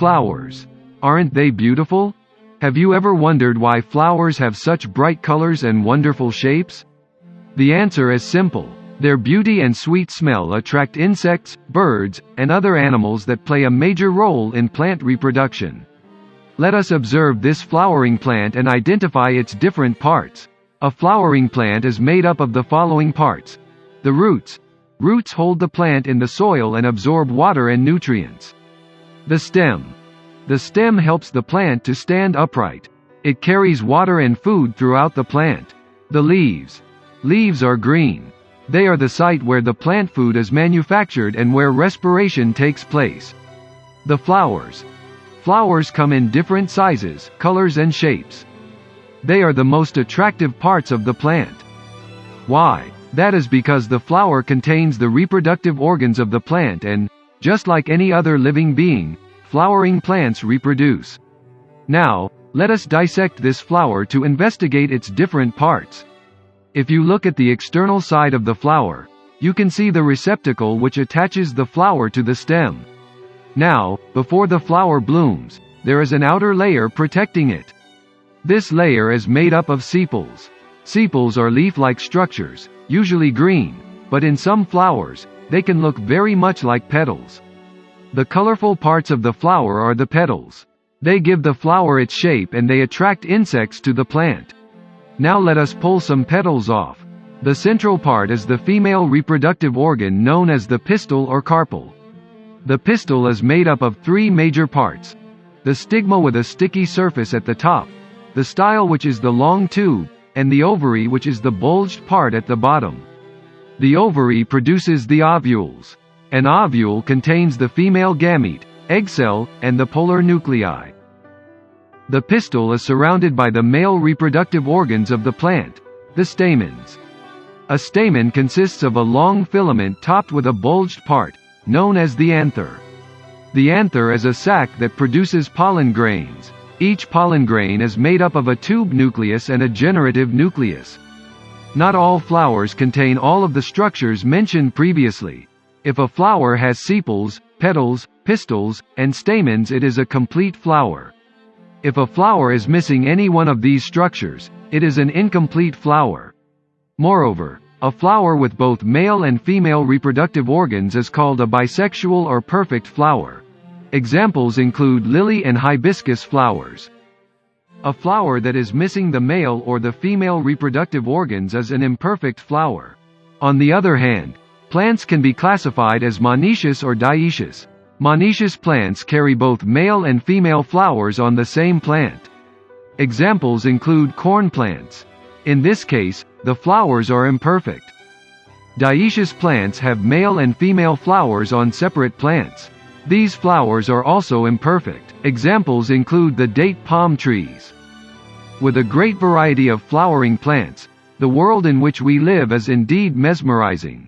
Flowers. Aren't they beautiful? Have you ever wondered why flowers have such bright colors and wonderful shapes? The answer is simple. Their beauty and sweet smell attract insects, birds, and other animals that play a major role in plant reproduction. Let us observe this flowering plant and identify its different parts. A flowering plant is made up of the following parts. The roots. Roots hold the plant in the soil and absorb water and nutrients. The stem. The stem helps the plant to stand upright. It carries water and food throughout the plant. The leaves. Leaves are green. They are the site where the plant food is manufactured and where respiration takes place. The flowers. Flowers come in different sizes, colors and shapes. They are the most attractive parts of the plant. Why? That is because the flower contains the reproductive organs of the plant and, just like any other living being, flowering plants reproduce. Now, let us dissect this flower to investigate its different parts. If you look at the external side of the flower, you can see the receptacle which attaches the flower to the stem. Now, before the flower blooms, there is an outer layer protecting it. This layer is made up of sepals. Sepals are leaf-like structures, usually green, but in some flowers, they can look very much like petals. The colorful parts of the flower are the petals. They give the flower its shape and they attract insects to the plant. Now let us pull some petals off. The central part is the female reproductive organ known as the pistil or carpel. The pistil is made up of three major parts. The stigma with a sticky surface at the top, the style which is the long tube, and the ovary which is the bulged part at the bottom. The ovary produces the ovules. An ovule contains the female gamete, egg cell, and the polar nuclei. The pistil is surrounded by the male reproductive organs of the plant, the stamens. A stamen consists of a long filament topped with a bulged part, known as the anther. The anther is a sac that produces pollen grains. Each pollen grain is made up of a tube nucleus and a generative nucleus. Not all flowers contain all of the structures mentioned previously. If a flower has sepals, petals, pistils, and stamens it is a complete flower. If a flower is missing any one of these structures, it is an incomplete flower. Moreover, a flower with both male and female reproductive organs is called a bisexual or perfect flower. Examples include lily and hibiscus flowers. A flower that is missing the male or the female reproductive organs is an imperfect flower. On the other hand, Plants can be classified as monoecious or dioecious. Monoecious plants carry both male and female flowers on the same plant. Examples include corn plants. In this case, the flowers are imperfect. Dioecious plants have male and female flowers on separate plants. These flowers are also imperfect. Examples include the date palm trees. With a great variety of flowering plants, the world in which we live is indeed mesmerizing.